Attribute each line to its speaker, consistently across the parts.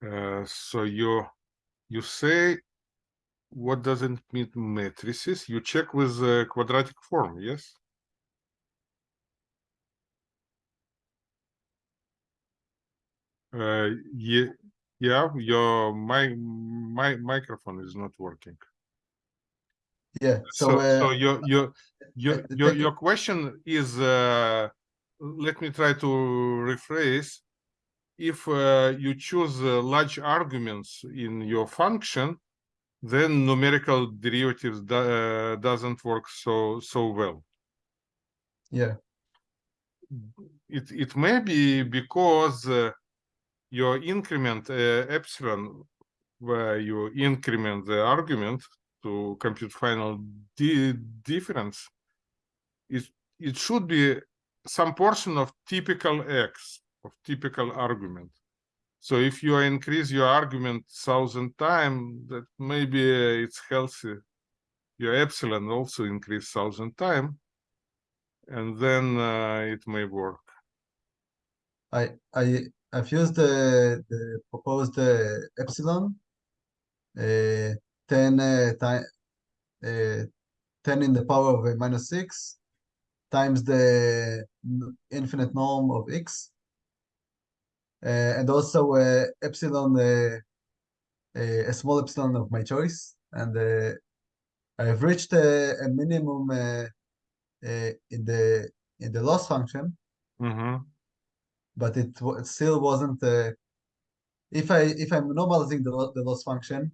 Speaker 1: Uh, so you you say what doesn't mean matrices? You check with the quadratic form, yes? Uh, yeah, yeah. Your my my microphone is not working.
Speaker 2: Yeah. So,
Speaker 1: So,
Speaker 2: uh,
Speaker 1: so your your your
Speaker 2: uh,
Speaker 1: your your question is. Uh, let me try to rephrase. If uh, you choose uh, large arguments in your function, then numerical derivatives do, uh, doesn't work so so well.
Speaker 2: yeah.
Speaker 1: It it may be because uh, your increment uh, epsilon, where you increment the argument to compute finite di difference, it it should be some portion of typical x of typical argument. So if you increase your argument thousand times, that maybe uh, it's healthy. Your epsilon also increase thousand times, and then uh, it may work.
Speaker 2: I I I've used the the proposed uh, epsilon uh, 10 uh, time uh, 10 in the power of minus 6 times the infinite norm of x and also uh, epsilon uh, uh, a small epsilon of my choice and uh, I've reached a, a minimum uh, uh, in the in the loss function
Speaker 1: Mhm.
Speaker 2: but it, it still wasn't uh, if I if I'm normalizing the, the loss function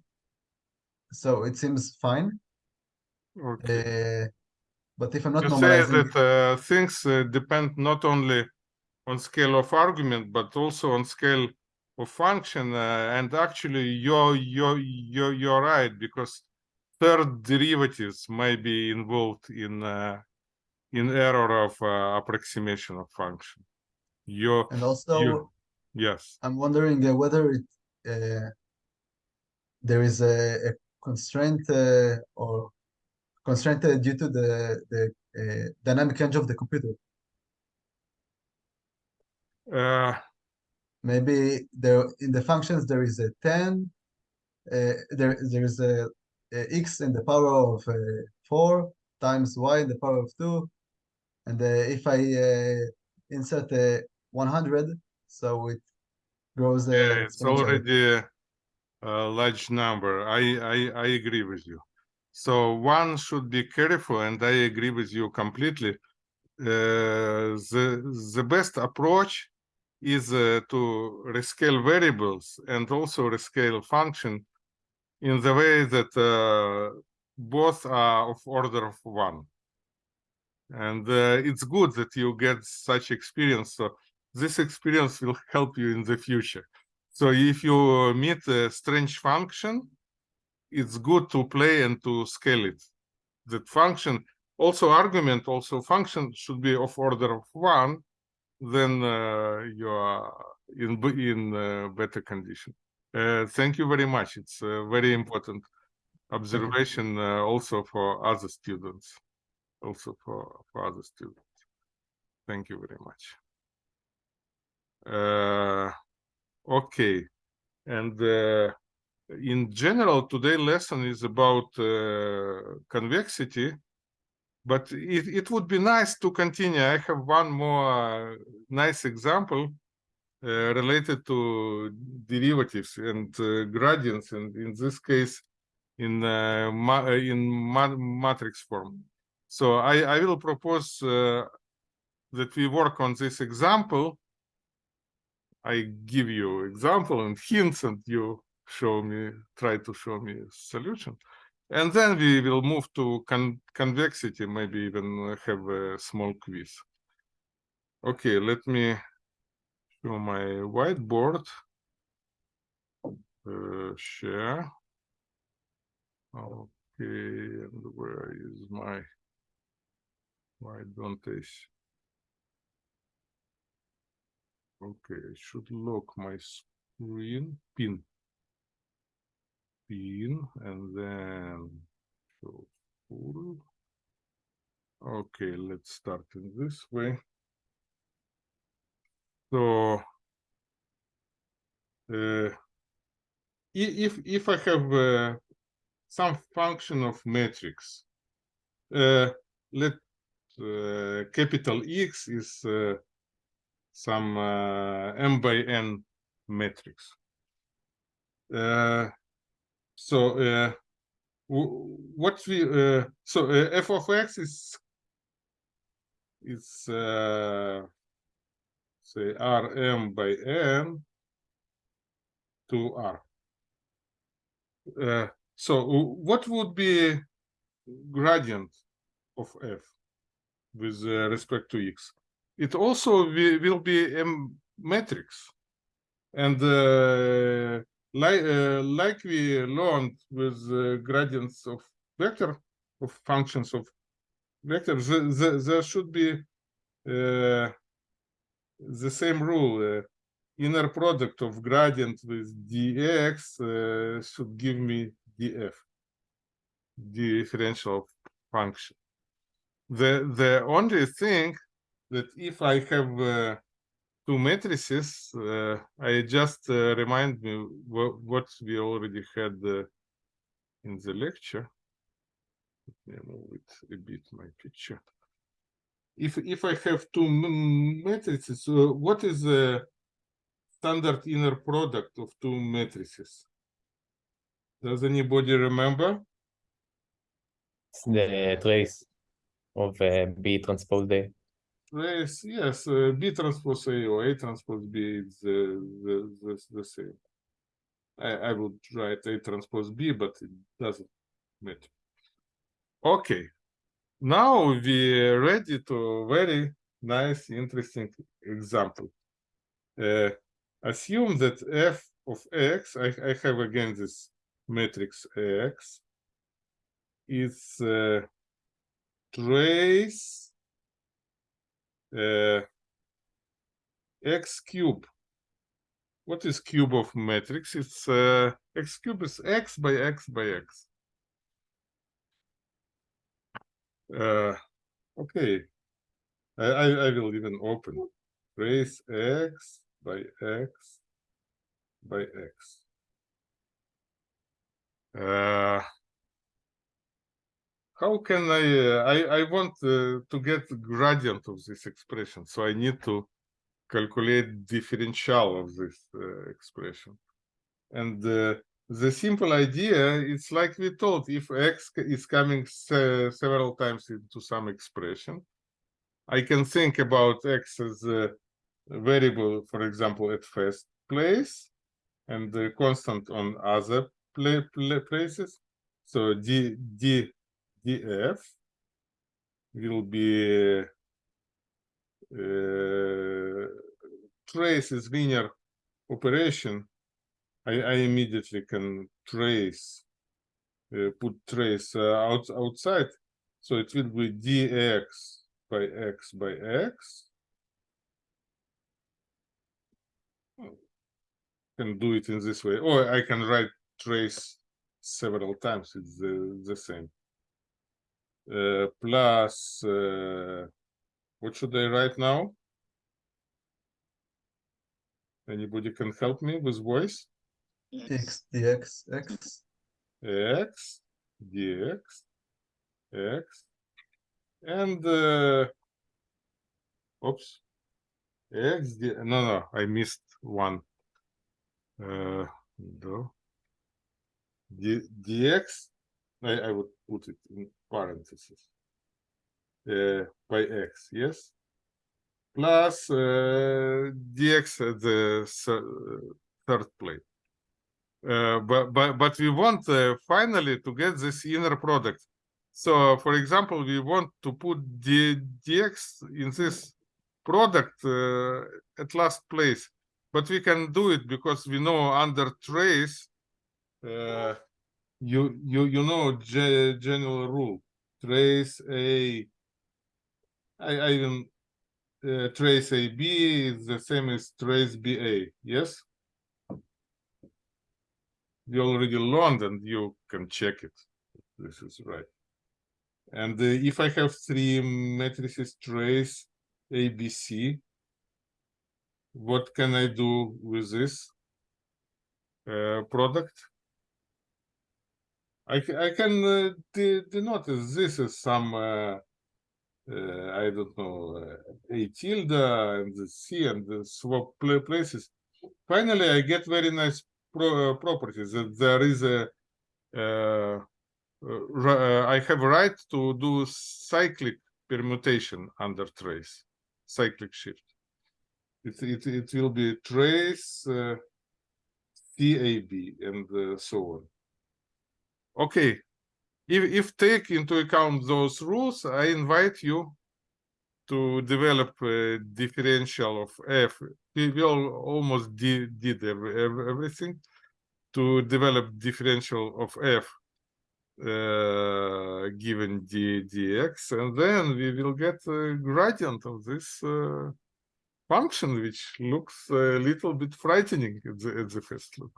Speaker 2: so it seems fine
Speaker 1: Okay.
Speaker 2: uh, but if I'm not
Speaker 1: you say
Speaker 2: normalizing
Speaker 1: that uh, things uh, depend not only on scale of argument but also on scale of function uh, and actually you're you're you're, you're right because third derivatives may be involved in uh, in error of uh, approximation of function you
Speaker 2: and also
Speaker 1: you yes
Speaker 2: I'm wondering uh, whether it uh, there is a, a constraint uh, or constraint uh, due to the the uh, dynamic range of the computer.
Speaker 1: Uh,
Speaker 2: Maybe there in the functions there is a 10, uh, there there is a, a x in the power of uh, 4 times y in the power of 2, and uh, if I uh, insert a 100, so it grows
Speaker 1: yeah, it's already a large number. I, I i agree with you. So one should be careful and i agree with you completely. Uh, the the best approach is uh, to rescale variables and also rescale function in the way that uh, both are of order of one. And uh, it's good that you get such experience so this experience will help you in the future. So if you meet a strange function it's good to play and to scale it. That function also argument also function should be of order of one then uh, you are in in uh, better condition. Uh, thank you very much. It's a very important observation uh, also for other students also for for other students. Thank you very much. Uh, okay. And uh, in general today lesson is about uh, convexity but it, it would be nice to continue. I have one more uh, nice example uh, related to derivatives and uh, gradients and in this case in uh, ma in ma matrix form. So i i will propose uh, that we work on this example. I give you example and hints and you show me try to show me solution and then we will move to con convexity maybe even have a small quiz. Okay let me show my whiteboard. Uh, share. Okay and where is my why don't I okay I should lock my screen. Pin pin and then show full okay let's start in this way so uh, if if I have uh, some function of matrix, uh, let uh, capital X is uh, some uh, m by n matrix. Uh, so uh, what we uh, so uh, f of x is is uh, say rm by n to r. Uh, so what would be gradient of f with uh, respect to x? It also wi- will be a matrix. And uh, like, uh, like we learned with uh, gradients of vector, of functions of vectors, the, the, there should be uh, the same rule. Uh, inner product of gradient with dx uh, should give me df, differential function. The the only thing that if I have two matrices, uh, I just uh, remind me what, we already had uh, in the lecture. Let me move it a bit, my picture. If if I have two matrices, uh, what is the standard inner product of two matrices? Does anybody remember?
Speaker 3: The trace of B transpose A.
Speaker 1: Yes, yes, uh, B transpose A or A transpose B is the, the, the, same. I, I would write A transpose B, but it doesn't matter. Okay, now we're ready to very nice, interesting example. Uh, assume that f of x, I, I have again this matrix x, is uh, trace uh, x cube. What is cube of matrix? It's uh, x cube is x by x by x. Uh, okay, I, I I will even open trace x by x by x. Uh, how can I, uh, I, I want uh, to get gradient of this expression, so I need to calculate differential of this uh, expression. And uh, the simple idea it's like we told, if x is coming se- several times into some expression, I can think about x as a variable, for example, at first place, and the constant on other pla- pla- places. So d d df will be uh, trace is linear operation. I, I immediately can trace, uh, put trace uh, out, outside. So it will be dx by x by x. Can do it in this way, or I can write trace several times. It's the, the same. Uh, plus, uh, what should I write now? Anybody can help me with voice?
Speaker 2: x dx x.
Speaker 1: X dx x. And uh oops. X d no no i missed one. Uh no d dx I, I would put it in parentheses. Uh by x yes? Plus uh dx at the third plate. Uh, but but but we want uh, finally to get this inner product. So, for example, we want to put the dx in this product uh, at last place, but we can do it because we know under trace, uh, you you you know ge- general rule trace a. I, I even uh, trace a b is the same as trace ba. Yes you already learned and you can check it. This is right. And uh, if I have three matrices trace ABC, what can I do with this? uh, product. I, I can uh, de- this as some, uh, uh, I don't know, uh, A tilde and the C and the swap places. Finally, I get very nice pro- uh, properties that there is a, uh, I have a right to do cyclic permutation under trace, cyclic shift. It, it, it will be trace, CAB and so on. Okay, if, if take into account those rules, I invite you to develop a differential of f. We will almost did, did every, every- everything to develop differential of f uh, given d dx, and then we will get a gradient of this uh, function, which looks a little bit frightening at the, at the first look.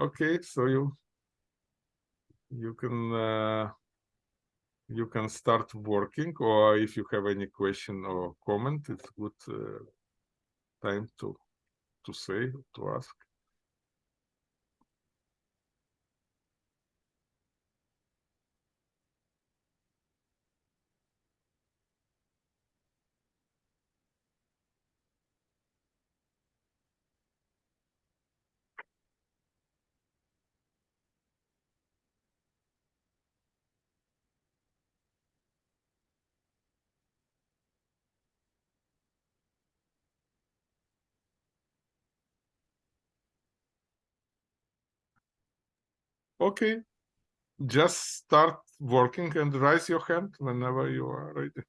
Speaker 1: Okay, so you you can uh, you can start working, or if you have any question or comment, it's good uh, time to to say to ask. Okay, just start working and raise your hand whenever you are ready.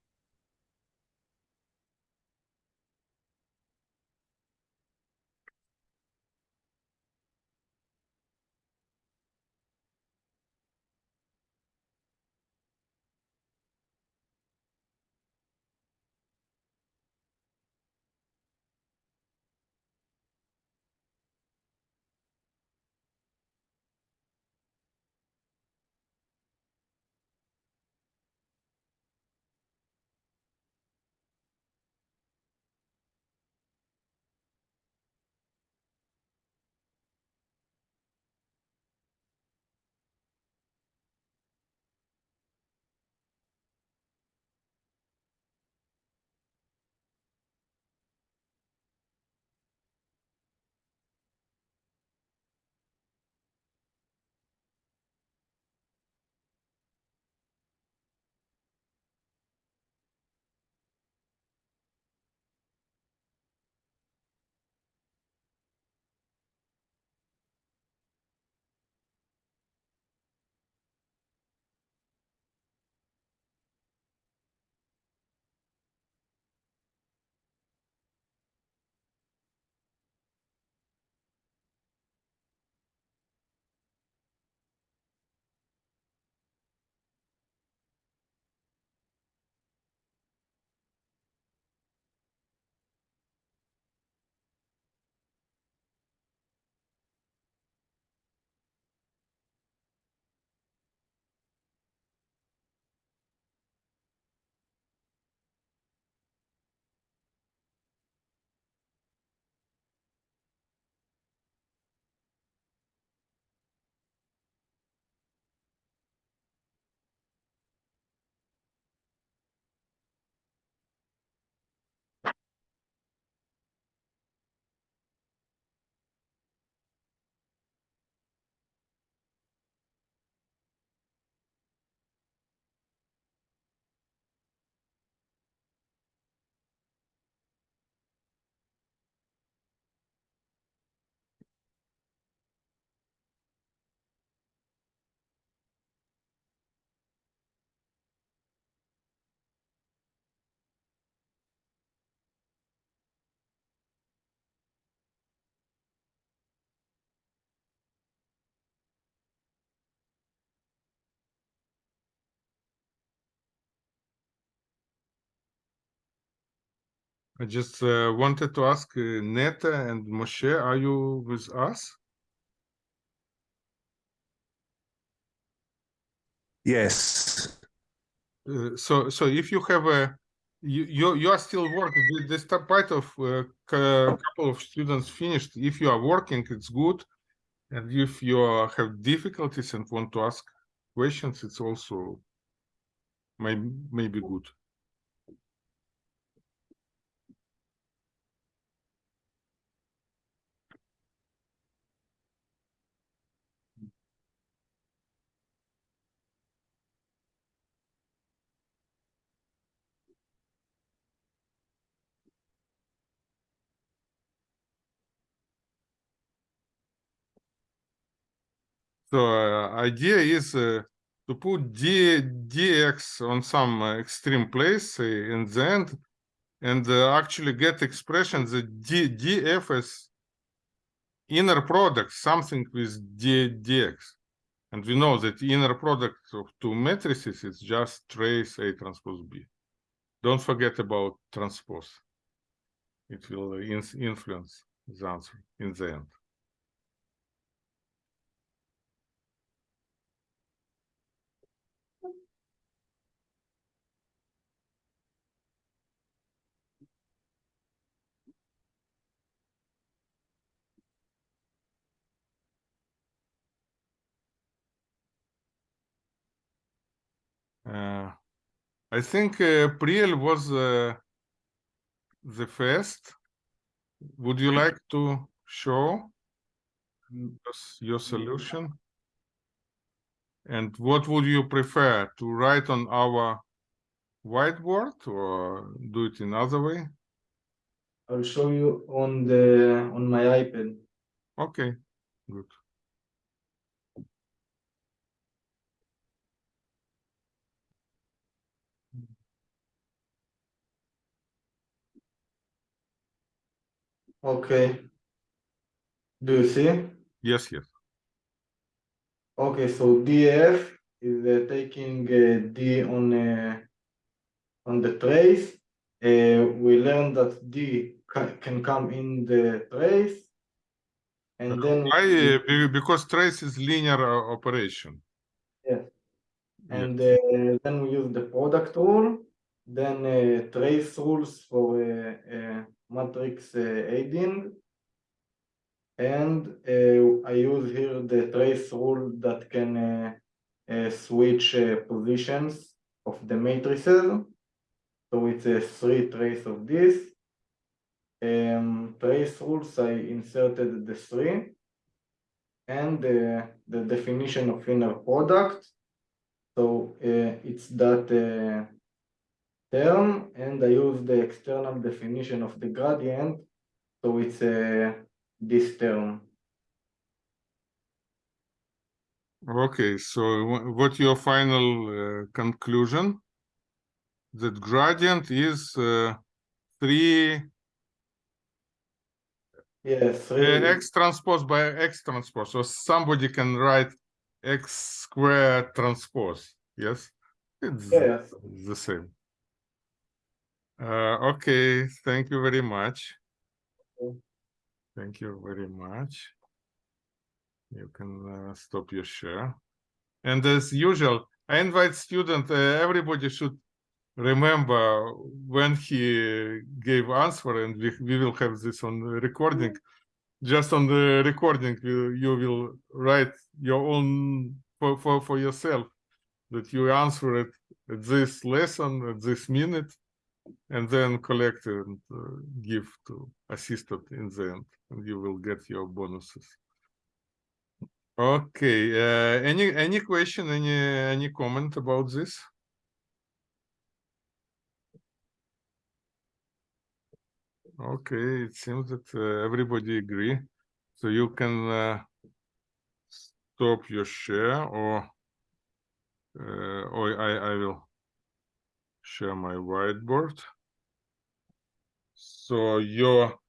Speaker 1: I just uh, wanted to ask uh, Neta and Moshe, are you with us?
Speaker 4: Yes.
Speaker 1: Uh, so, so if you have a you you you are still working. Start part of uh, cou- couple of students finished. If you are working, it's good, and if you have difficulties and want to ask questions, it's also may maybe good. So idea is to put d dx on some extreme place in the end, and uh, actually get expression that d df is inner product something with d dx, and we know that inner product of two matrices is just trace a transpose b. Don't forget about transpose. It will in- influence the answer in the end. Uh, I think uh, Priel was uh, the first. Would you like to show your solution? And what would you prefer to write on our whiteboard or do it another way?
Speaker 4: I'll show you on the on my iPad.
Speaker 1: Okay, good.
Speaker 4: Okay. Do you see?
Speaker 1: Yes, yes.
Speaker 4: Okay, so DF is uh, taking uh, D on uh, on the trace. Uh, we learned that D ca- can come in the trace, and then
Speaker 1: Why? Because trace is linear uh, operation.
Speaker 4: Yes. and
Speaker 1: Yes.
Speaker 4: uh, then we use the product rule, then uh, trace rules for uh, uh, matrix uh, aiding. And uh, I use here the trace rule that can uh, uh, switch positions of the matrices. So it's a three trace of this. Um, trace rules, I inserted the three. And uh, the definition of inner product. So uh, it's that uh, term, and I use the external definition of the gradient. So it's uh, this term.
Speaker 1: Okay, so wha- what your final uh, conclusion? That gradient is uh, three
Speaker 4: Yes,
Speaker 1: uh, x transpose by x transpose. So somebody can write x square transpose. Yes, it's
Speaker 4: Yes.
Speaker 1: the same. Uh, okay, thank you very much. Thank you very much. You can uh, stop your share. And as usual, I invite student, uh, everybody should remember when he gave answer and we, we will have this on the recording. Just on the recording, you, you will write your own for, for, for yourself that you answer it at this lesson, at this minute, and then collect and uh, give to assistant in the end, and you will get your bonuses. Okay, uh, any any question, any any comment about this? Okay, it seems that uh, everybody agree. So you can uh, stop your share or uh, or I I will share my whiteboard. So your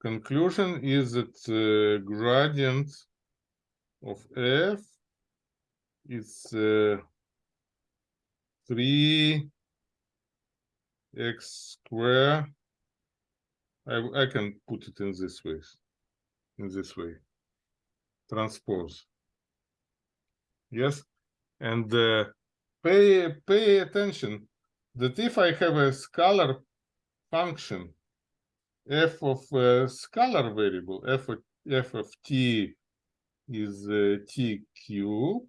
Speaker 1: conclusion is that uh, gradient of f is uh, three x square. I I can put it in this way, in this way. Transpose. Yes, and uh, pay pay attention that if I have a scalar function f of a scalar variable f of, f of t is uh, t cube,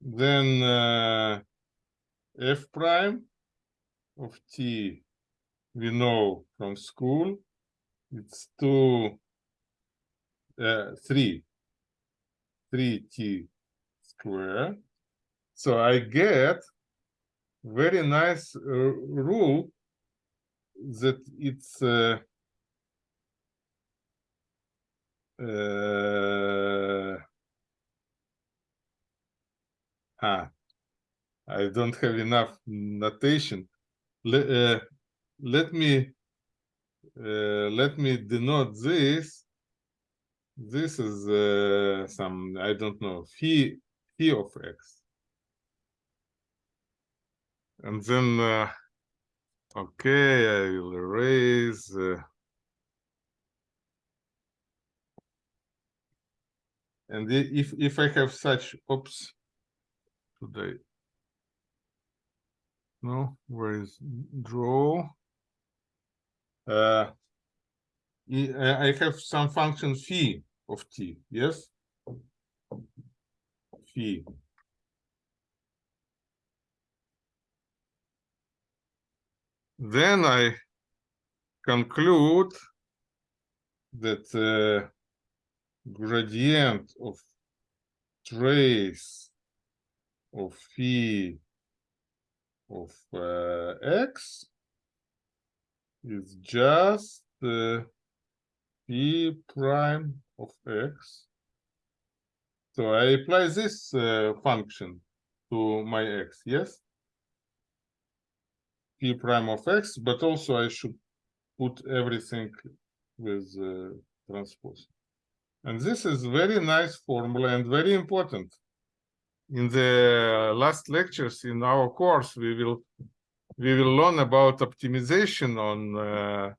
Speaker 1: then uh, f prime of t we know from school it's two uh, three three t square so i get very nice uh, rule that it's uh, uh, ah, I don't have enough notation. Let, uh, let me uh, let me denote this. This is uh, some I don't know phi phi of x, and then uh, okay, I will erase. Uh, and if if I have such oops, I? No, where is draw? Uh, I have some function phi of t, yes? Phi. Then I conclude that uh, gradient of trace of phi of uh, x is just uh, phi prime of x. So I apply this uh, function to my x, yes? Phi prime of x, but also I should put everything with uh, transpose. And this is very nice formula and very important. In the last lectures in our course, we will we will learn about optimization on uh,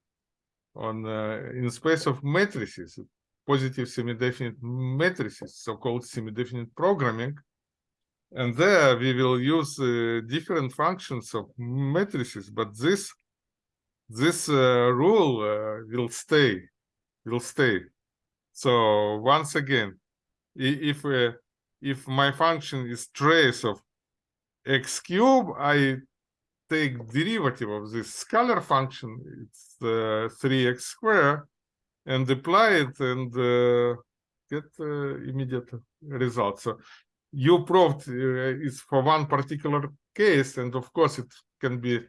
Speaker 1: on uh, in space of matrices, positive semi-definite matrices, so-called semi-definite programming. And there we will use uh, different functions of matrices, but this this uh, rule uh, will stay, will stay. So once again, if uh, if my function is trace of x cube, I take derivative of this scalar function, it's uh, 3x square, and apply it and uh, get uh, immediate result. So you proved uh, is for one particular case, and of course it can be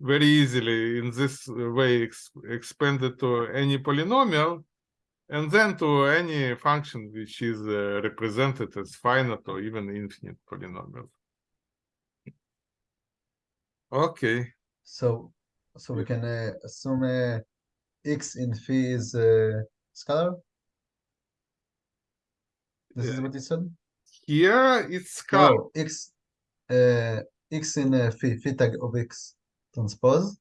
Speaker 1: very easily in this way ex expanded to any polynomial, and then to any function which is uh, represented as finite or even infinite polynomial. Okay.
Speaker 2: So, so we can uh, assume uh, x in phi is uh, scalar. This is what you said.
Speaker 1: Here it's scalar.
Speaker 2: No, x, uh, x in uh, phi, phi tag of x transpose.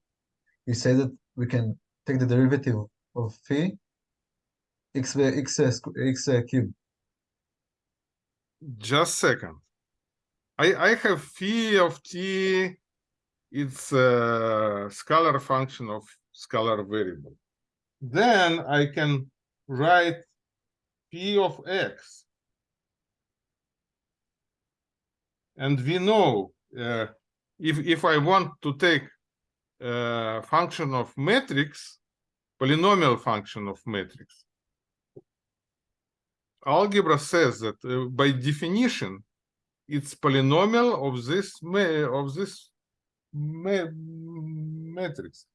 Speaker 2: You say that we can take the derivative of phi x uh, x uh, squ- x uh, cube.
Speaker 1: Just second. I I have phi of t. It's a scalar function of scalar variable. Then I can write phi of x. And we know uh, if if I want to take a function of matrix, polynomial function of matrix, algebra says that uh, by definition it's polynomial of this of this ma- matrix.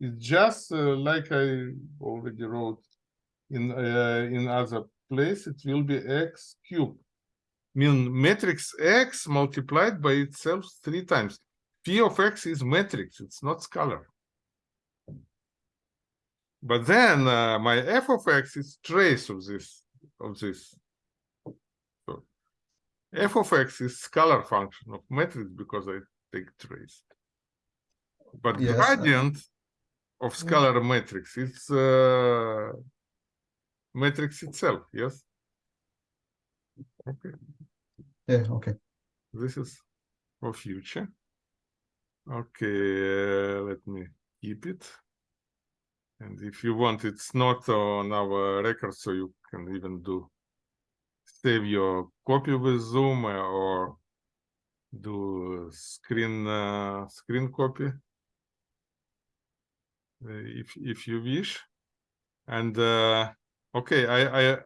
Speaker 1: It's just uh, like i already wrote in uh, in other place it will be x cubed mean matrix x multiplied by itself three times p of x is matrix it's not scalar but then uh, my f of x is trace of this of this. So f of x is scalar function of matrix because I take trace. But
Speaker 2: Yes, uh,
Speaker 1: gradient of scalar matrix is uh, matrix itself. Yes. Okay.
Speaker 2: Yeah, okay.
Speaker 1: This is for future. Okay, uh, let me keep it. And if you want, it's not on our record, so you can even do save your copy with Zoom uh, or do screen uh, screen copy uh, if if you wish. And uh, okay, I I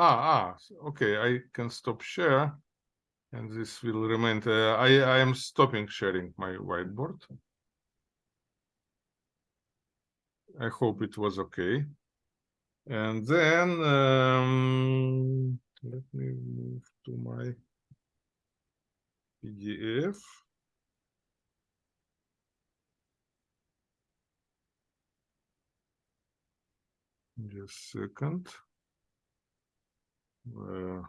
Speaker 1: ah ah okay, I can stop share, and this will remain. Uh, I I am stopping sharing my whiteboard. I hope it was okay. And then um, let me move to my PDF. Just a second. Uh,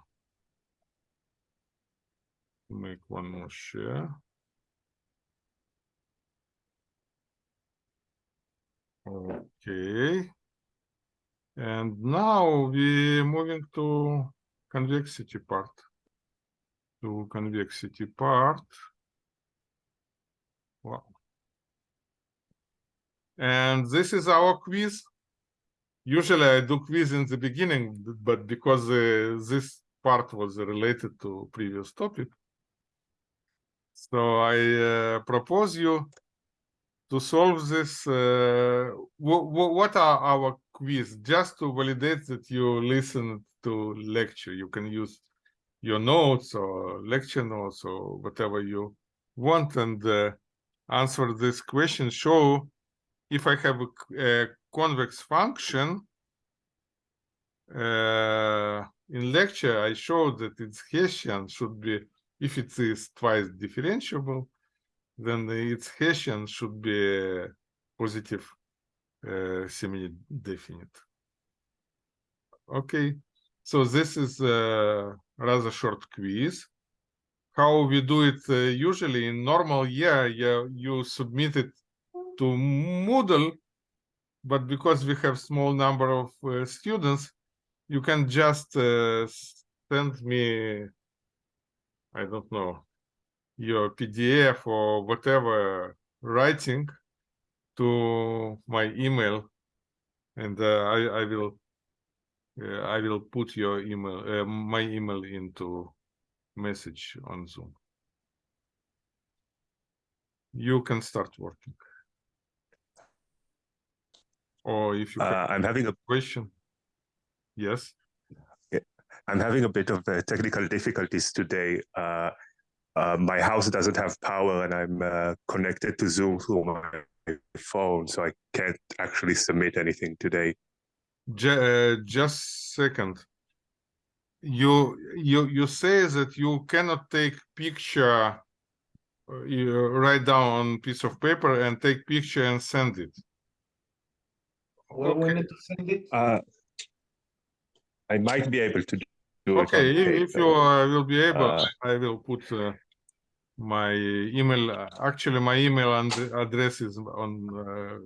Speaker 1: make one more share. Okay. And now we're moving to convexity part. To convexity part. Wow. And this is our quiz. Usually I do quiz in the beginning, but because uh, this part was related to previous topic. So I uh, propose you to solve this. Uh, wh- wh- what are our quiz? Just to validate that you listened to lecture. You can use your notes or lecture notes or whatever you want and uh, answer this question. Show if I have a, a convex function. Uh, in lecture, I showed that its Hessian should be, if it is twice differentiable, then its Hessian should be positive uh, semi-definite. Okay, so this is a rather short quiz. How we do it uh, usually in normal year, you, you submit it to Moodle, but because we have small number of uh, students, you can just uh, send me, I don't know, your PDF or whatever writing to my email, and uh, I I will uh, I will put your email uh, my email into message on Zoom. You can start working. Or if you
Speaker 5: Uh, I'm having a
Speaker 1: question, yes.
Speaker 5: I'm having a bit of uh, technical difficulties today. Uh, uh, my house doesn't have power, and I'm uh, connected to Zoom through my phone, so I can't actually submit anything today.
Speaker 1: Ju- uh, just second. You you you say that you cannot take picture. uh, You write down on piece of paper and take picture and send it.
Speaker 4: Where we
Speaker 1: Okay.
Speaker 4: need to send it?
Speaker 5: Uh, I might be able to do it.
Speaker 1: Okay, if, if you uh, will be able,
Speaker 5: Uh,
Speaker 1: I will put uh, my email. uh, Actually, my email and address is on uh,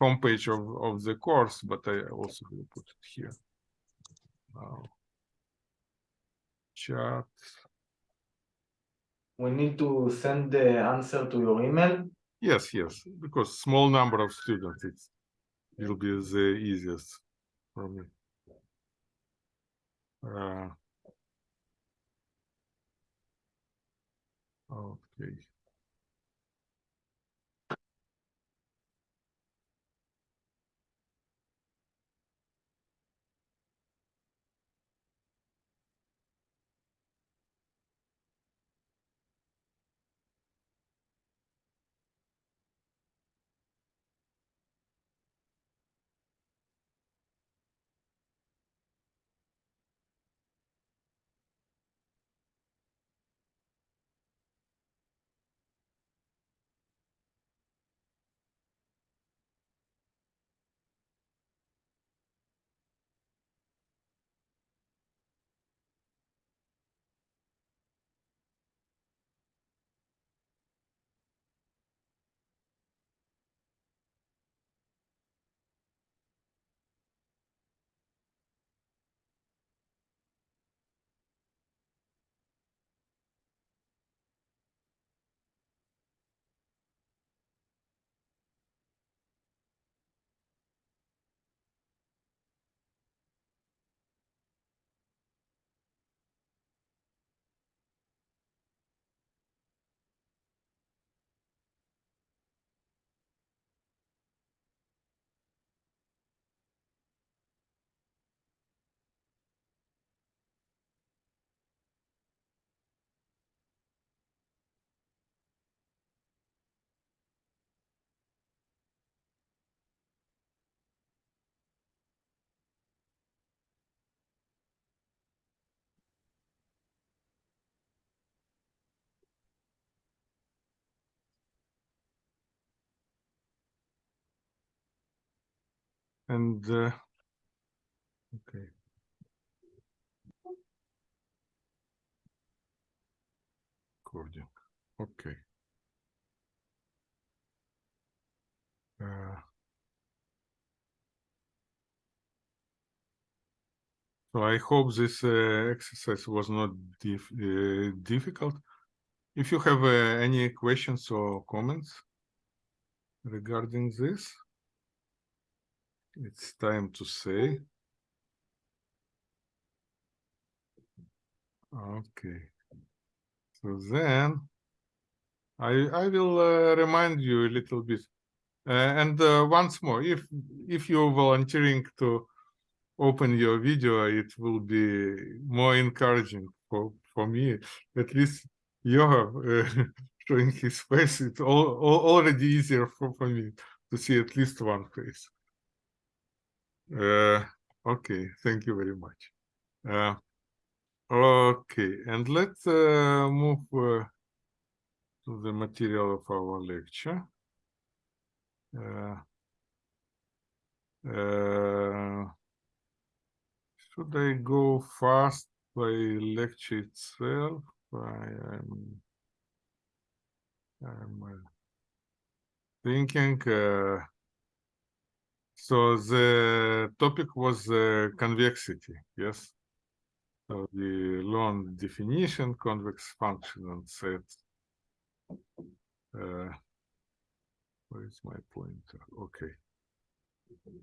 Speaker 1: homepage of of the course, but I also will put it here. Now, chat.
Speaker 4: We need to send the answer to your email.
Speaker 1: Yes, yes, because small number of students, it's it will be the easiest for me. Uh, okay. And uh, okay. Recording. Okay. Uh, So I hope this uh, exercise was not dif uh, difficult. If you have uh, any questions or comments regarding this, it's time to say. Okay. So then I I will uh, remind you a little bit. Uh, and uh, once more, if if you're volunteering to open your video, it will be more encouraging for for me. At least Yoav uh, showing his face, it's all, all, already easier for, for me to see at least one face. Uh, okay, thank you very much. Uh, okay, and let's uh, move uh, to the material of our lecture. Uh, uh, should I go fast by lecture itself? I am I'm uh, thinking. So the topic was uh, convexity, yes. So the long definition, convex function, and set. Uh, where is my pointer? Okay.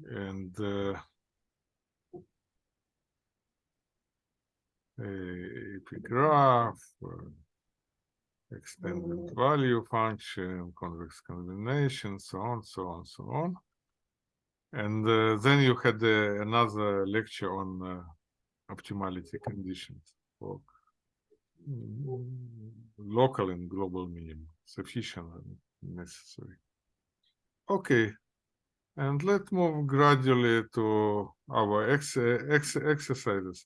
Speaker 1: And uh, a epigraph, uh, extended value function, convex combination, so on, so on, so on. And uh, then you had uh, another lecture on uh, optimality conditions for local and global minimum, sufficient and necessary. Okay, and let's move gradually to our ex ex exercises.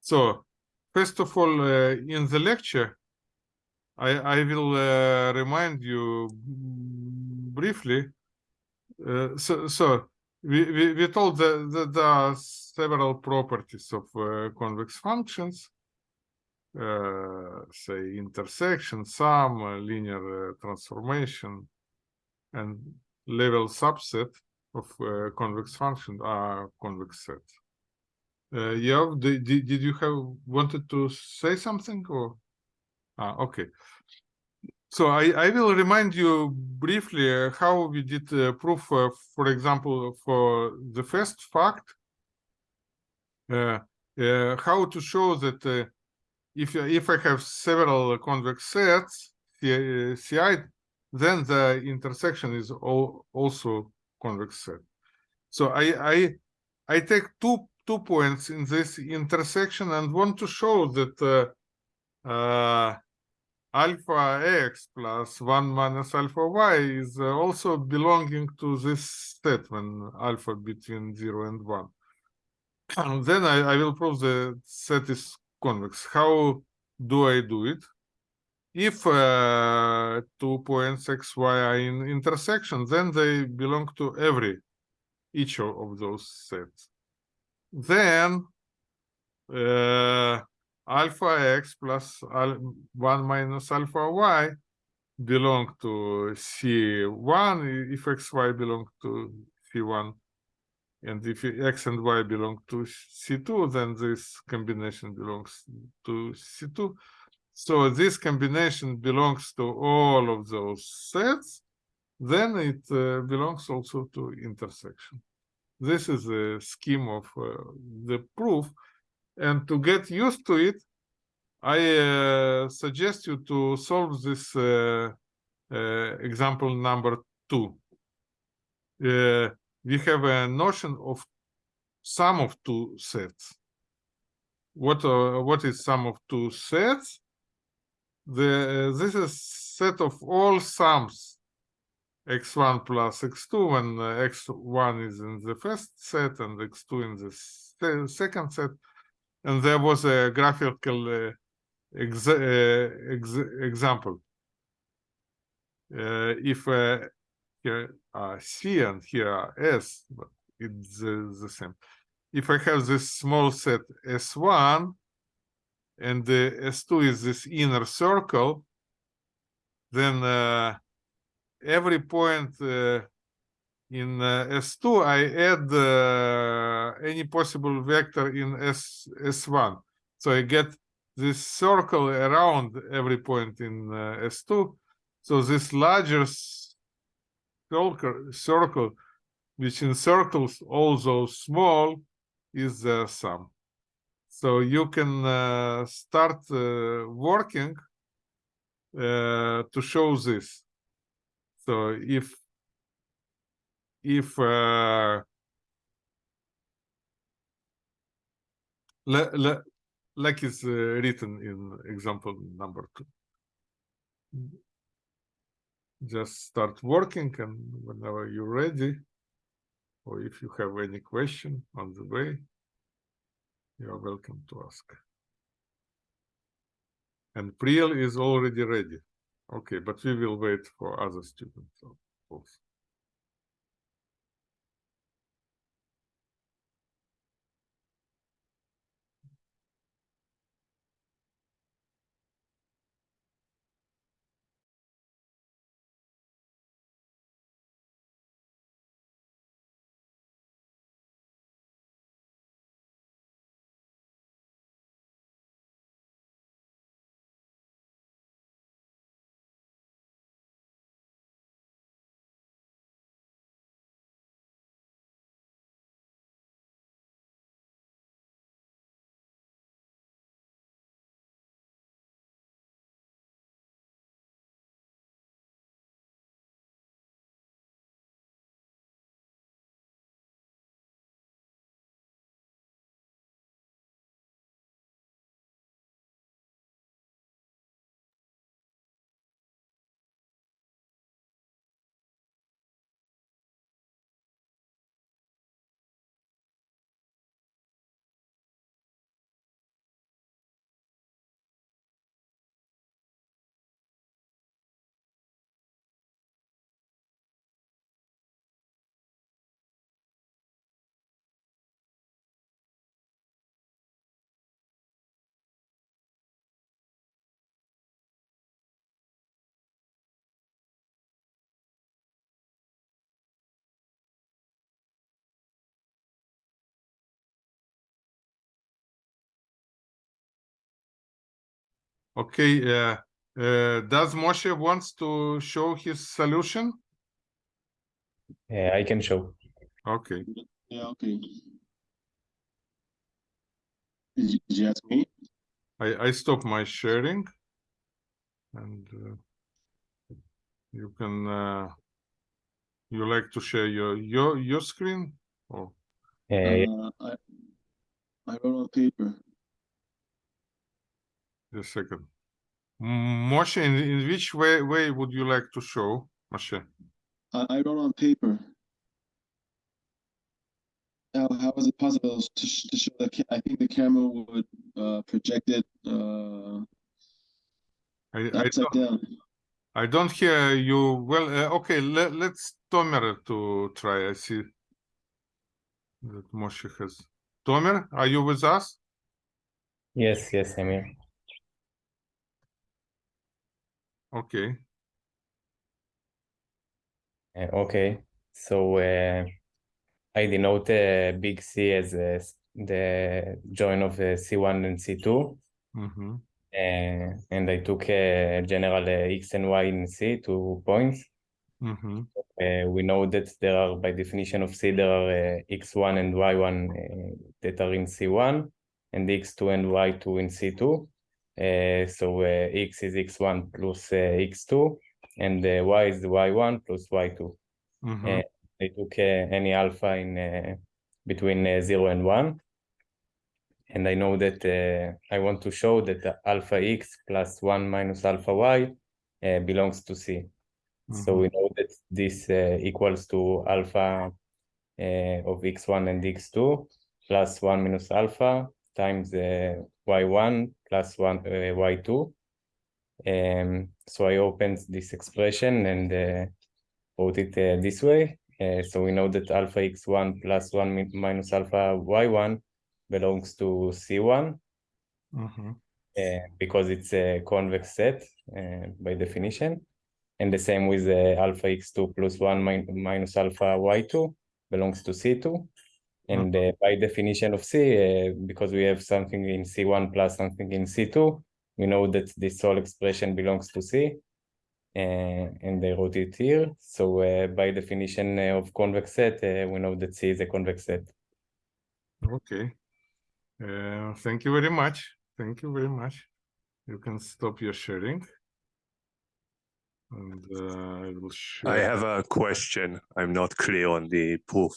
Speaker 1: So, first of all, uh, in the lecture, I, I will uh, remind you briefly. Uh, so, so we, we, we told that, that there are several properties of uh, convex functions, uh, say intersection, sum, uh, linear uh, transformation, and level subset of uh, convex function are convex sets. Uh, yeah, did, did, did you have wanted to say something or? Ah, okay. So I, I will remind you briefly uh, how we did uh, proof, uh, for example, for the first fact, uh, uh, how to show that uh, if if I have several convex sets, CI, then the intersection is all, also convex set. So I I I take two two points in this intersection and want to show that uh, uh, alpha x plus 1 minus alpha y is uh, also belonging to this when alpha between 0 and 1. And then I, I will prove the set is convex. How do I do it? If uh, two points x, y are in intersection, then they belong to every each of, of those sets. Then uh, alpha x plus al 1 minus alpha y belong to C1 if xy belong to C1 and if x and y belong to C2 then this combination belongs to C2 so this combination belongs to all of those sets then it uh, belongs also to intersection. This is a scheme of uh, the proof and to get used to it, I uh, suggest you to solve this uh, uh, example number two. Uh, we have a notion of sum of two sets. What uh, what is sum of two sets? The this is set of all sums x1 plus x2 when uh, x1 is in the first set and x2 in the se second set and there was a graphical uh, ex uh, ex example. Uh, if uh, here are C and here are S, but it's the, same. If I have this small set S1 and the S2 is this inner circle, then every point in uh, S2 I add uh, any possible vector in S S1. So I get this circle around every point in uh, S2. So this larger circle, which encircles all those small is the sum. So you can uh, start uh, working uh, to show this. So if if uh, like it's uh, written in example number two. Just start working and whenever you're ready, or if you have any question on the way, you are welcome to ask. And Priel is already ready. Okay, but we will wait for other students al- also. Okay, uh, uh, does Moshe wants to show his solution?
Speaker 3: Yeah, I can show.
Speaker 1: Okay,
Speaker 6: Yeah, okay. Did you, did me?
Speaker 1: I, I stop my sharing. And uh, you can, uh, you like to share your, your, your screen? Oh,
Speaker 3: Yeah.
Speaker 6: Uh, I, I wrote on paper.
Speaker 1: Just a second. Moshe, in, in which way, way would you like to show, Moshe?
Speaker 6: I, I wrote on paper. How, how is it possible to, to show the, ca- I think the camera would, uh, project it, uh,
Speaker 1: I, I
Speaker 6: upside
Speaker 1: don't,
Speaker 6: down.
Speaker 1: I don't hear you well. Uh, okay, let, let's Tomer to try. I see that Moshe has. Tomer, are you with us?
Speaker 3: yes, yes, I'm here.
Speaker 1: Okay.
Speaker 3: Uh, okay, so uh, I denote uh, big C as uh, the join of uh, C1 and C2.
Speaker 1: Mm-hmm.
Speaker 3: Uh, and I took uh, general uh, X and Y in C, two points.
Speaker 1: Mm-hmm.
Speaker 3: Uh, we know that there are, by definition of C, there are uh, X1 and Y1 uh, that are in C1, and X2 and Y2 in C2. Uh, so uh, X is X1 plus uh, X2, and uh, Y is Y1 plus Y2.
Speaker 1: Mm-hmm.
Speaker 3: Uh, I took uh, any alpha in uh, between uh, 0 and 1. And I know that uh, I want to show that alpha x plus 1 minus alpha y uh, belongs to C. So we know that this uh, equals to alpha uh, of x1 and x2 plus 1 minus alpha times uh, y1 plus 1 uh, y2. Um, so I opened this expression and uh, wrote it uh, this way. Uh, so we know that alpha x1 plus 1 minus alpha y1 belongs to C1
Speaker 1: Mhm.
Speaker 3: uh, because it's a convex set uh, by definition. And the same with uh, alpha x2 plus 1 min- minus alpha y2 belongs to C2. And uh, by definition of C, uh, because we have something in C1 plus something in C2, we know that this whole expression belongs to C. Uh, and I wrote it here. So uh, by definition uh, of convex set, uh, we know that C is a convex set.
Speaker 1: Okay. Uh, thank you very much. Thank you very much. You can stop your sharing. And uh, I will share.
Speaker 5: I have a question. I'm not clear on the proof.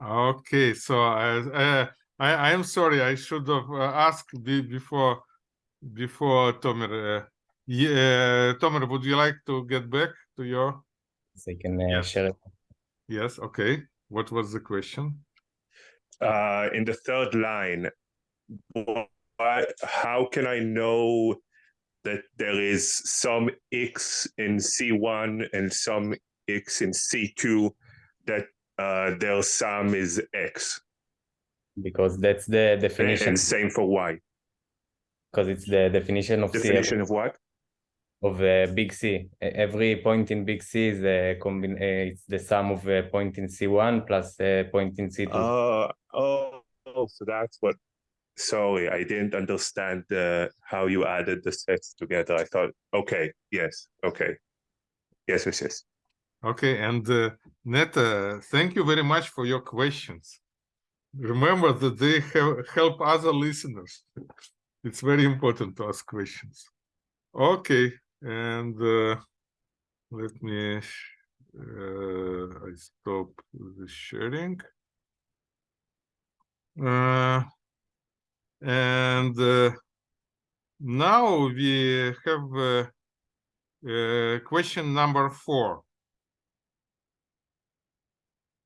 Speaker 1: Okay, so I, uh, I, I am sorry, I should have uh, asked before, before Tomer. Uh, yeah, Tomer, would you like to get back to your,
Speaker 3: So I can uh,
Speaker 1: Yes.
Speaker 3: share it.
Speaker 1: yes, okay. What was the question?
Speaker 5: Uh, in the third line, why, how can I know that there is some x in C1 and some x in C2 that uh, their sum is x?
Speaker 3: because that's the definition.
Speaker 5: and same for y.
Speaker 3: Because it's the definition of C
Speaker 5: Definition of what?
Speaker 3: of uh, big C. Every point in big C is a combin. Uh, it's the sum of a point in C1 plus a point in C2.
Speaker 5: Uh, oh, oh, so that's what. Sorry, I didn't understand uh, how you added the sets together. I thought, okay, yes, okay. Yes, yes, yes.
Speaker 1: Okay, and uh, Neta, thank you very much for your questions. Remember that they help other listeners. It's very important to ask questions. Okay, and uh, let me, uh, I stop the sharing. Uh, and uh, now we have uh, uh, question number four.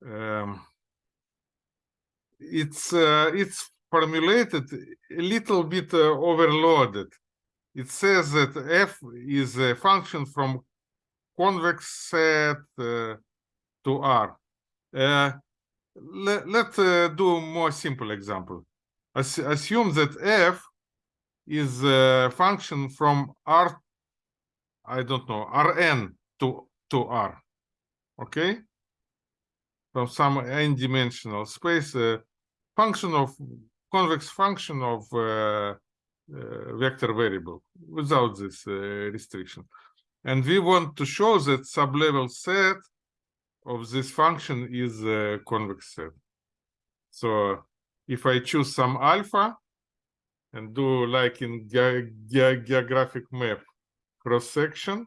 Speaker 1: Um, it's uh, it's formulated a little bit uh, overloaded. It says that f is a function from convex set uh, to R. Let, let's do more simple example. As, assume that f is a function from R, I don't know, Rn to, to R, okay? From some n-dimensional space, uh, function of, convex function of uh, uh, vector variable without this uh, restriction. And we want to show that sublevel set of this function is a convex set. So if I choose some alpha and do like in ge- ge- geographic map cross section,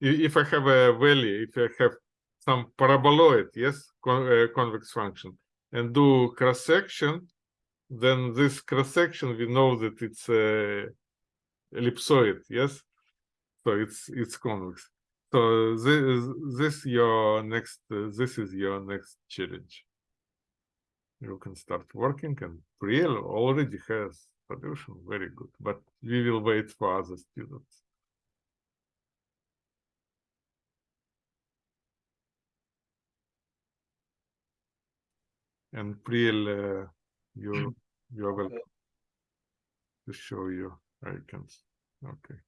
Speaker 1: if I have a valley, if I have some paraboloid, yes, con- uh, convex function, and do cross section, then this cross section we know that it's a ellipsoid, yes. So it's it's convex. So this this your next uh, this is your next challenge. You can start working, and Priel already has solution. Very good, but we will wait for other students. And Priel, uh, you you are welcome to show your icons. Okay.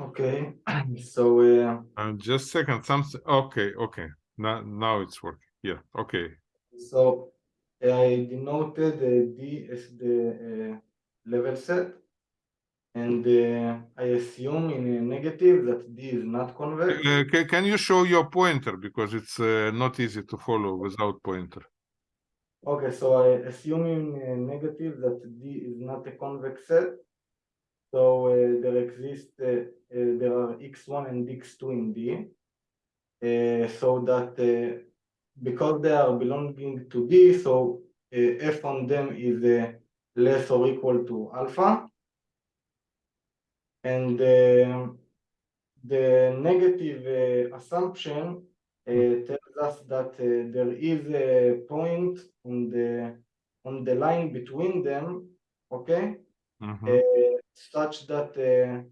Speaker 4: Okay, so uh,
Speaker 1: Uh, just second, something, okay, okay, now, now it's working, yeah, okay.
Speaker 4: so I denoted the D as the uh, level set. And uh, I assume in a negative that D is not convex.
Speaker 1: Uh, ca- can you show your pointer, because it's uh, not easy to follow without pointer.
Speaker 4: Okay, so I assume in a negative that D is not a convex set. So uh, there exist, uh, uh, there are x1 and x2 in D. So that uh, because they are belonging to D, so uh, f on them is uh, less or equal to alpha. And um the negative uh, assumption uh, tells us that uh, there is a point on the on the line between them, okay,
Speaker 1: Mhm.
Speaker 4: uh, such that uh,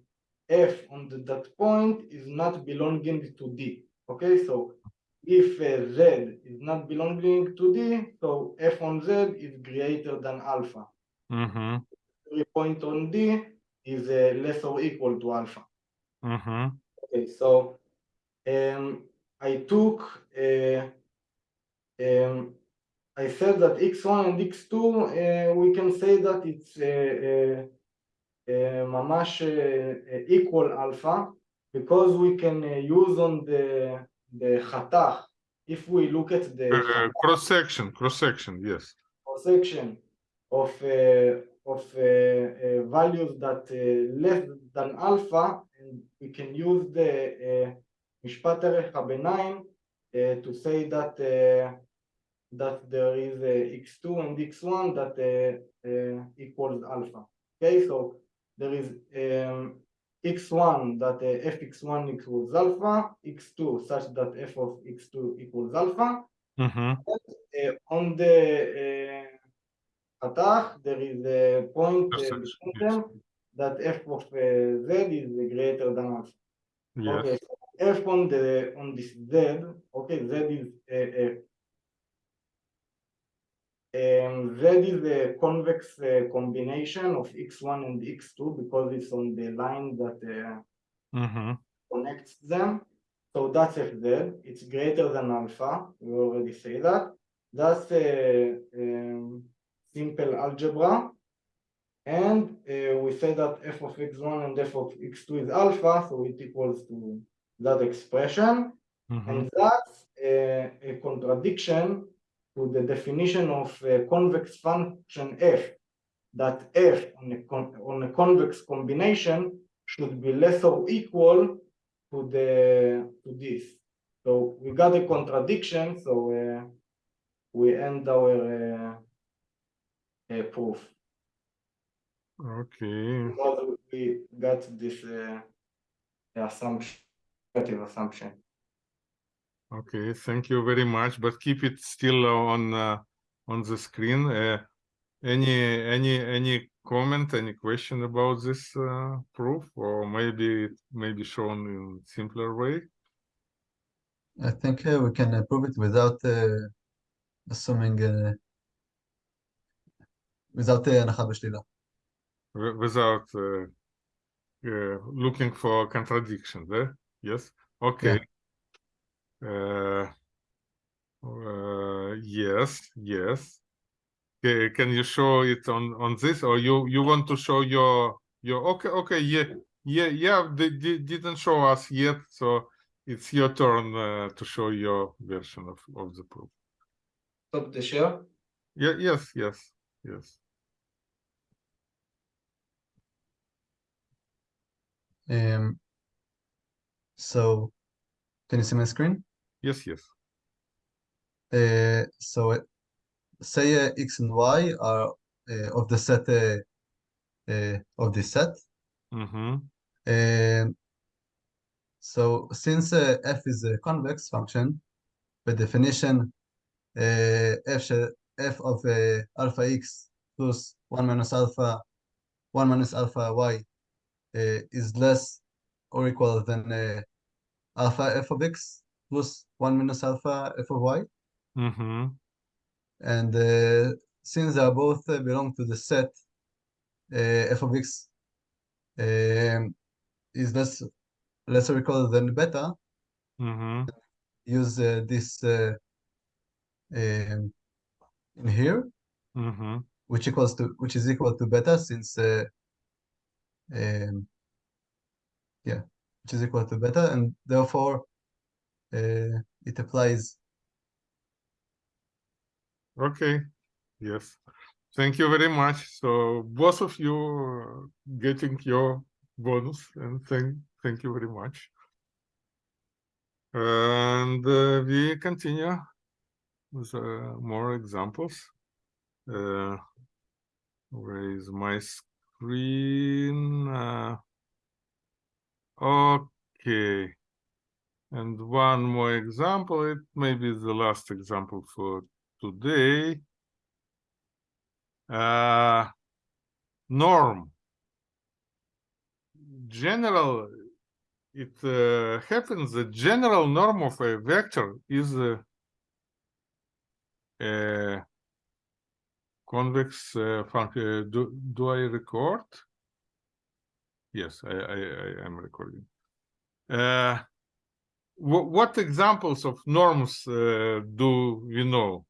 Speaker 4: f on the, that point is not belonging to d. Okay, so if uh, z is not belonging to d, so f on z is greater than alpha.
Speaker 1: Mm -hmm.
Speaker 4: Every point on d is uh, less or equal to alpha.
Speaker 1: Mm -hmm.
Speaker 4: Okay, so um, I took, uh, um, I said that x1 and x2, uh, we can say that it's uh, uh, mamash equal alpha because we can use on the the hata, if we look at the
Speaker 1: uh, uh, cross section, cross section, yes,
Speaker 4: cross section of uh, of uh, uh, values that less than alpha, and we can use the mishpat erech to say that that there is x2 and x1 that equals alpha. Okay, so there is um, x1 that uh, f x1 equals alpha, x2 such that f of x2 equals alpha.
Speaker 1: Mm -hmm.
Speaker 4: and, uh, on the uh, attack, there is a point uh,
Speaker 1: yes,
Speaker 4: yes. that f of uh, z is greater than alpha.
Speaker 1: Yes.
Speaker 4: Okay, so f on the on this z, okay, z is a, um, z is a convex uh, combination of x1 and x2 because it's on the line that uh,
Speaker 1: Mhm.
Speaker 4: connects them. So that's fz, it's greater than alpha, we already say that. That's a um, simple algebra. And uh, we say that f of x1 and f of x2 is alpha, so it equals to that expression.
Speaker 1: Mhm.
Speaker 4: And that's a, a contradiction to the definition of a convex function f, that f on a, con on a convex combination should be less or equal to the to this. So we got a contradiction, so uh, we end our uh, uh, proof
Speaker 1: Okay.
Speaker 4: because we got this uh, assumption, negative assumption.
Speaker 1: Okay, thank you very much, but keep it still on uh, on the screen. Uh, any any any comment, any question about this uh, proof, or maybe it may be shown in simpler way?
Speaker 2: I think uh, we can uh, prove it without uh, assuming uh, without uh, הנחה בשלילה.
Speaker 1: wi- without uh, uh, looking for contradiction there. Yes. Okay. Uh, uh, yes. Yes. Ca- Can you show it on on this, or you you want to show your your? Okay. Okay. Yeah. Yeah. Yeah. They, they didn't show us yet, so it's your turn uh, to show your version of of the proof.
Speaker 4: Stop the share.
Speaker 1: Yeah. Yes. Yes. Yes.
Speaker 2: Um, so, can you see my screen?
Speaker 1: Yes. Yes.
Speaker 2: Uh, so it, say uh, x and y are uh, of the set uh, uh, of this set.
Speaker 1: Mm-hmm.
Speaker 2: Um, so since uh, f is a convex function, by definition, uh, f f of uh, alpha x plus 1 minus alpha 1 minus alpha y uh, is less or equal than uh, alpha f of x plus 1 minus alpha f of y.
Speaker 1: Mm-hmm.
Speaker 2: And uh, since they are both uh, belong to the set uh, f of x um, is less less or equal than beta,
Speaker 1: Mm-hmm.
Speaker 2: use uh, this uh, um, in here,
Speaker 1: Mm-hmm.
Speaker 2: which equals to which is equal to beta since uh, um, yeah, which is equal to beta, and therefore uh, it applies.
Speaker 1: Okay, yes. Thank you very much. So both of you getting your bonus and thank thank you very much. And uh, we continue with uh, more examples. Uh, where is my screen? Uh, okay. And one more example, it may be the last example for today. Uh, norm. General, it uh, happens the general norm of a vector is uh, a convex uh, function. Do, do I record? Yes, I, I, I am recording. Uh, what, examples of norms uh, do we know?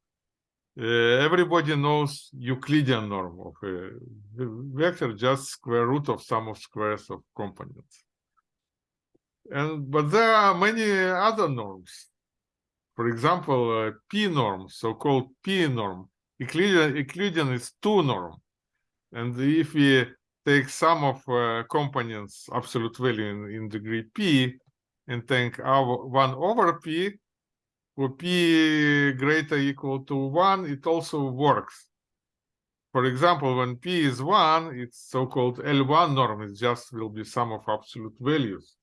Speaker 1: Uh, everybody knows Euclidean norm of a v- vector, just square root of sum of squares of components. And but there are many other norms. For example, uh, p norm, so-called p norm. Euclidean, Euclidean is two norm, and if we take sum of uh, components absolute value in, in degree p and take our one over p for p greater equal to one it also works. For example when p is one it's so-called l1 norm it just will be sum of absolute values.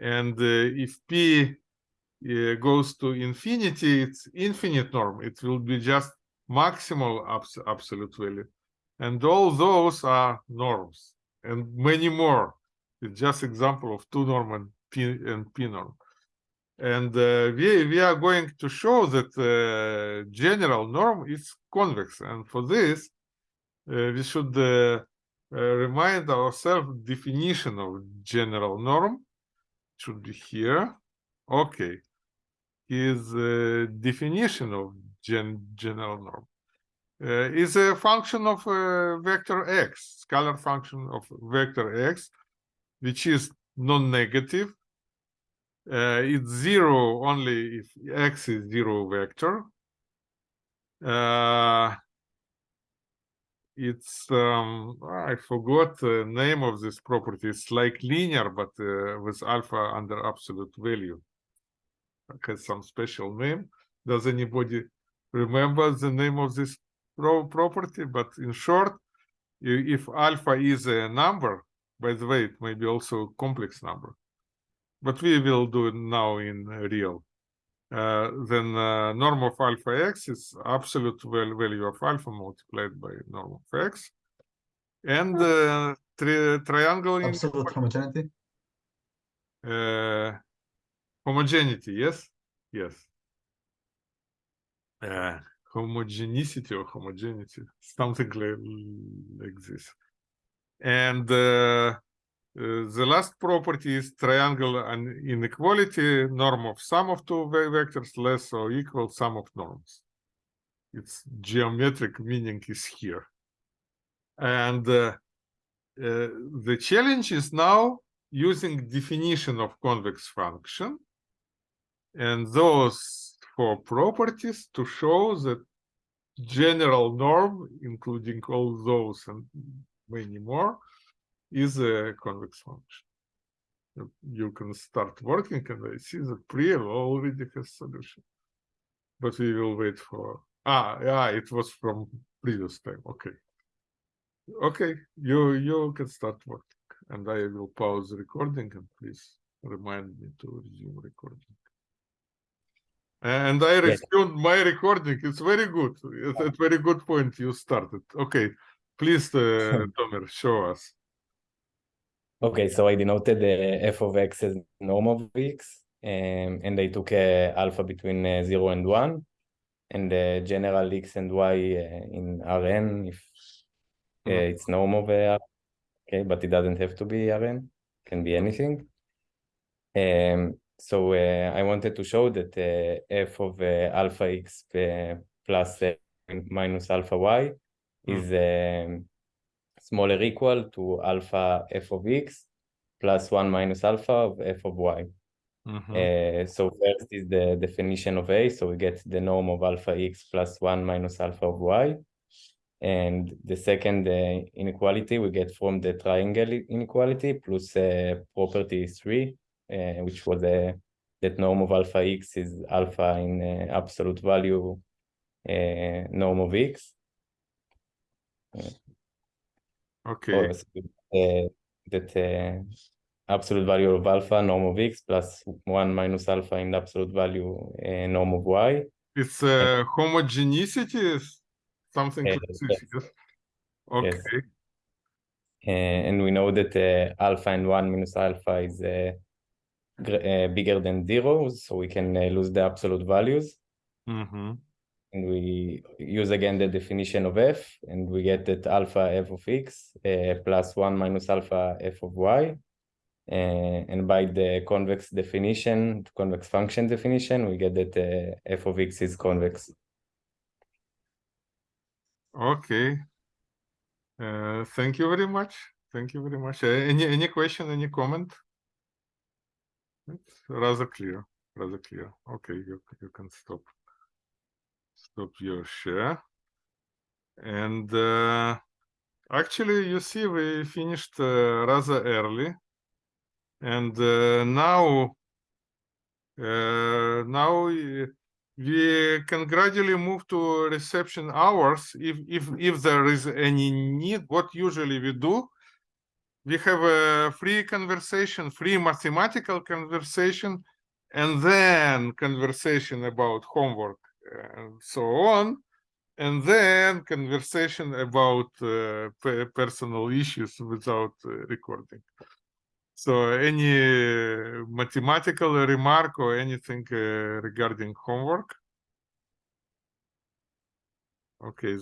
Speaker 1: And uh, if p uh, goes to infinity it's infinite norm it will be just maximal abs- absolute value. And all those are norms and many more. It's just example of two norm and and p and uh, we we are going to show that uh, general norm is convex. And for this uh, we should uh, uh, remind ourselves definition of general norm should be here. Okay. Is uh, definition of gen general norm. Is a function of vector x, scalar function of vector x, which is non-negative. Uh, it's zero only if x is zero vector. Uh, it's um, I forgot the name of this property. It's like linear, but uh, with alpha under absolute value. It has some special name. Does anybody remember the name of this pro property, but in short, if alpha is a number, by the way, it may be also a complex number, but we will do it now in real. Uh, then uh, norm of alpha x is absolute val- value of alpha multiplied by norm of x, and uh, tri triangle
Speaker 2: Absolute homogeneity.
Speaker 1: uh, homogeneity, yes, yes. Uh, homogeneity or homogeneity, something like, like this. And uh, the last property is triangle and inequality, norm of sum of two vectors less or equal sum of norms. Its geometric meaning is here. And uh, uh, the challenge is now using definition of convex function and those four properties to show that general norm, including all those and many more, is a convex function. You- can start working and I see that Priya already has solution. But we will wait for, ah, yeah, it was from previous time, okay. Okay, you, you can start working and I will pause the recording and please remind me to resume recording. And I
Speaker 3: Yes.
Speaker 1: resumed my recording. It's very good. It's a very good point you started. Okay, please, uh, Tomer, show us.
Speaker 3: Okay, so I denoted the f of x as norm of x, um, and I took uh, alpha between uh, 0 and 1, and the general x and y uh, in Rn if uh,
Speaker 1: Mhm.
Speaker 3: it's norm of uh, okay, but it doesn't have to be Rn, it can be anything. Um, so uh, I wanted to show that uh, f of uh, alpha x uh, plus uh, minus alpha y is um, smaller equal to alpha f of x plus 1 minus alpha of f of y.
Speaker 1: Mhm.
Speaker 3: Uh, so first is the definition of A, so we get the norm of alpha x plus 1 minus alpha of y. And the second uh, inequality we get from the triangle inequality plus uh, property 3, uh, which was uh, that norm of alpha x is alpha in uh, absolute value uh, norm of x.
Speaker 1: Okay,
Speaker 3: Or, uh, that absolute value of alpha norm of x plus one minus alpha in absolute value uh, norm of y.
Speaker 1: It's uh, homogeneity, something
Speaker 3: Yes, yes.
Speaker 1: Okay.
Speaker 3: Yes. Uh, and we know that uh, alpha and 1 minus alpha is uh, uh, bigger than zero, so we can uh, lose the absolute values.
Speaker 1: hmm
Speaker 3: And we use again the definition of f, and we get that alpha f of x uh, plus 1 minus alpha f of y. Uh, and by the convex definition, convex function definition, we get that uh, f of x is convex.
Speaker 1: Okay. Uh, thank you very much. Thank you very much. Uh, any any question? Any comment? It's rather clear. Rather clear. Okay, you you can stop. Stop your share. And uh, actually, you see, we finished uh, rather early, and uh, now uh, now we can gradually move to reception hours if if if there is any need what usually we do. We have a free conversation free mathematical conversation and then conversation about homework and so on and then conversation about uh, personal issues without uh, recording so any mathematical remark or anything uh, regarding homework? Okay,